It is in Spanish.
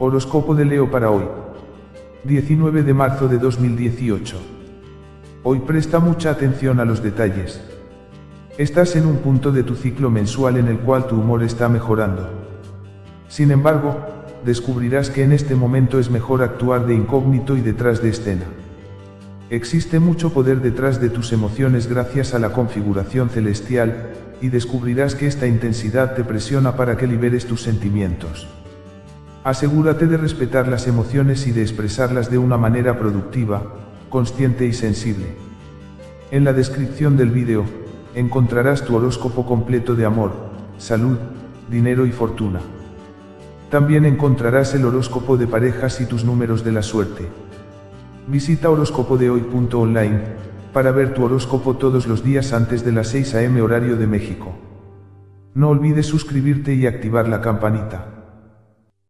Horóscopo de Leo para hoy. 19 de marzo de 2018. Hoy presta mucha atención a los detalles. Estás en un punto de tu ciclo mensual en el cual tu humor está mejorando. Sin embargo, descubrirás que en este momento es mejor actuar de incógnito y detrás de escena. Existe mucho poder detrás de tus emociones gracias a la configuración celestial, y descubrirás que esta intensidad te presiona para que liberes tus sentimientos. Asegúrate de respetar las emociones y de expresarlas de una manera productiva, consciente y sensible. En la descripción del vídeo, encontrarás tu horóscopo completo de amor, salud, dinero y fortuna. También encontrarás el horóscopo de parejas y tus números de la suerte. Visita horóscopodehoy.online para ver tu horóscopo todos los días antes de las 6 am horario de México. No olvides suscribirte y activar la campanita.